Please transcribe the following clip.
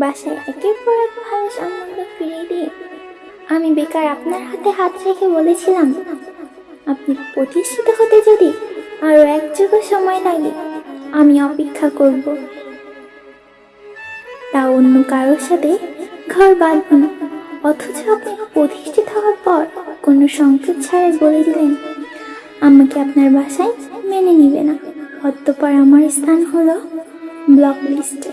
বাসায় একের পর এক ভালো সম্বন্ধ ফিরিয়ে দিয়ে আমি বেকার আপনার হাতে হাত রেখে বলেছিলাম, আপনি প্রতিষ্ঠিত হতে যদি আরও এক যুগ সময় লাগে, আমি অপেক্ষা করব। তা অন্য কারোর সাথে ঘর বাঁধুন, অথচ আপনি প্রতিষ্ঠিত হওয়ার পর কোনো সংকেত ছাড়াই বলে দিলেন, আমাকে আপনার বাসায় মেনে নিবে না। অতঃপর আমার স্থান হলো ব্লক লিস্টে।